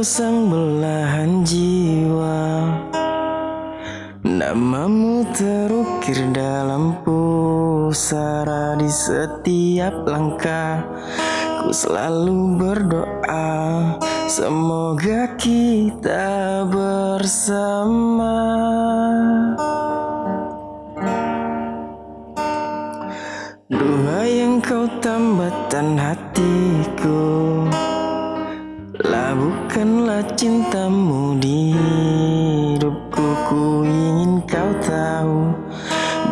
sang belahan jiwa. Namamu terukir dalam pusara di setiap langkah. Ku selalu berdoa Semoga kita bersama. Duhai yang kau tambatan hatiku Labuhkanlah cintamu di hidupku Ku ingin kau tahu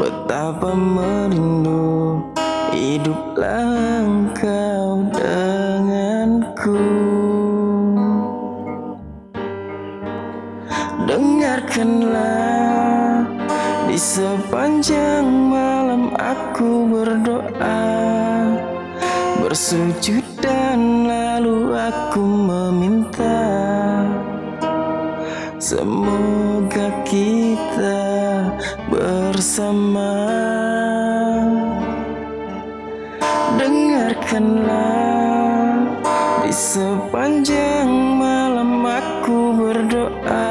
Betapa merindu Hiduplah engkau denganku. Dengarkanlah Di sepanjang malam aku berdoa Bersujud dan lalu aku meminta Semoga kita bersama. Dengarkanlah Di sepanjang malam aku berdoa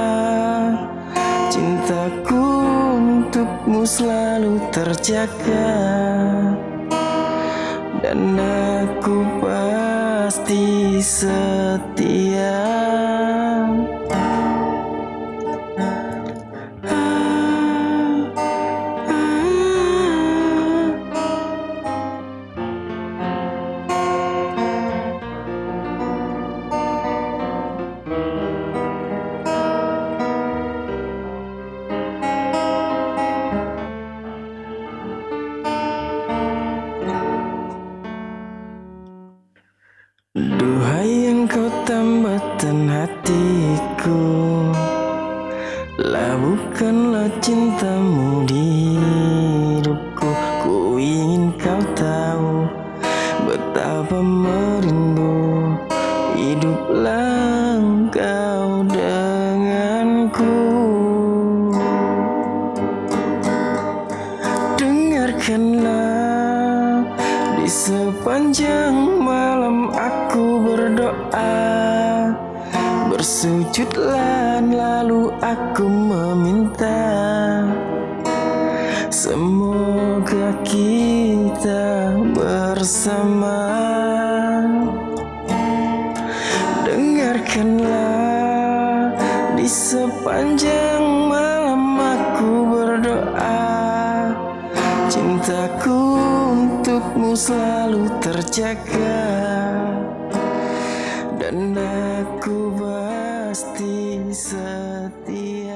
Cintaku untukmu selalu terjaga dan aku pasti setia hatiku. Labuhkanlah cintamu di hidupku. Ku ingin kau tahu Betapa merindu Hiduplah engkau denganku. Dengarkanlah Di sepanjang malam aku berdoa Bersujudlah lalu aku meminta Semoga kita bersama. Dengarkanlah di sepanjang malam aku berdoa Cintaku untukmu selalu terjaga Dan aku pasti setia